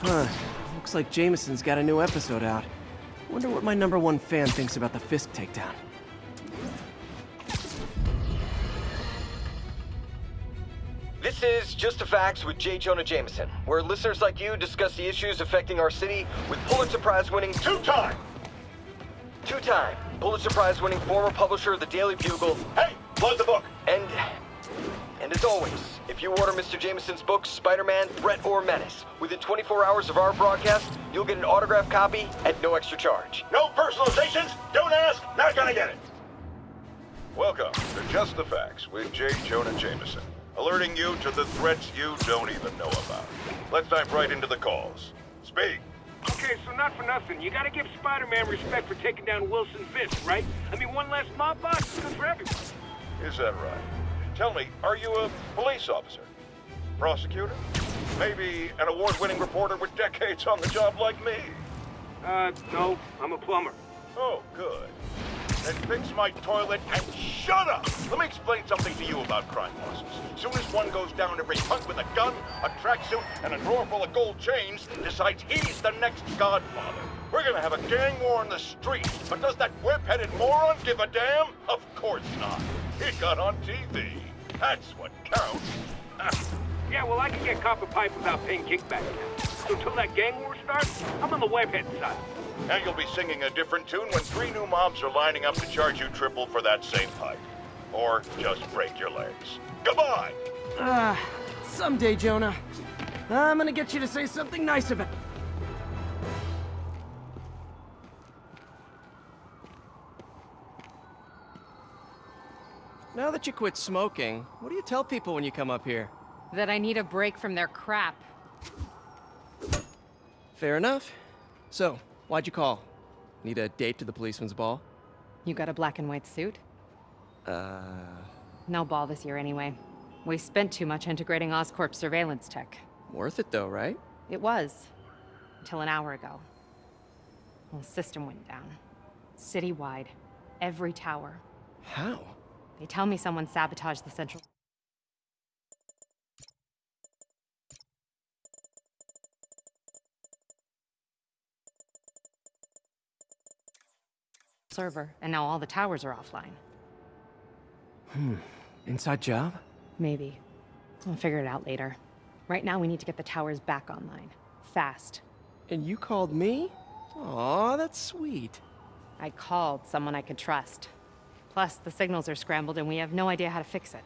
Huh. Looks like Jameson's got a new episode out. Wonder what my number one fan thinks about the Fisk takedown. This is Just the Facts with J. Jonah Jameson, where listeners like you discuss the issues affecting our city with Pulitzer Prize winning Two-time! two-time Pulitzer Prize winning former publisher of the Daily Bugle, Hey, plug the book. and and as always, if you order Mr. Jameson's book Spider-Man: Threat or Menace within 24 hours of our broadcast, you'll get an autographed copy at no extra charge. No personalizations, don't ask, not gonna get it. Welcome to Just the Facts with J. Jonah Jameson, alerting you to the threats you don't even know about. Let's dive right into the calls. Speak. Okay, so not for nothing. You gotta give Spider-Man respect for taking down Wilson Fisk, right? I mean, one less mob boss is good for everyone. Is that right? Tell me, are you a police officer? Prosecutor? Maybe an award-winning reporter with decades on the job like me? Uh, no, I'm a plumber. Oh, good. Then fix my toilet and shut up! Let me explain something to you about crime bosses. Soon as one goes down, every punk with a gun, a tracksuit, and a drawer full of gold chains decides he's the next godfather. We're gonna have a gang war in the street, but does that whip-headed moron give a damn? Of course not. He got on TV. That's what counts. Yeah, well, I can get copper pipe without paying kickback now. So until that gang war starts, I'm on the webhead side. And you'll be singing a different tune when three new mobs are lining up to charge you triple for that same pipe. Or just break your legs. Goodbye! Ah, someday, Jonah. I'm gonna get you to say something nice about... It. Now that you quit smoking, what do you tell people when you come up here? That I need a break from their crap. Fair enough. So, why'd you call? Need a date to the policeman's ball? You got a black and white suit? Uh... No ball this year anyway. We spent too much integrating Oscorp surveillance tech. Worth it though, right? It was. Until an hour ago. Well, the system went down. Citywide. Every tower. How? They tell me someone sabotaged the central... server, and now all the towers are offline. Hmm. Inside job? Maybe. I'll figure it out later. Right now, we need to get the towers back online. Fast. And you called me? Aw, that's sweet. I called someone I could trust. Plus, the signals are scrambled and we have no idea how to fix it.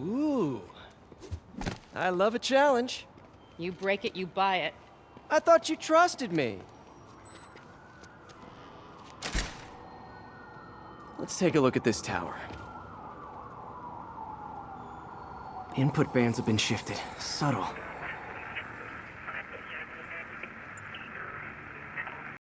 Ooh. I love a challenge. You break it, you buy it. I thought you trusted me. Let's take a look at this tower. Input bands have been shifted. Subtle.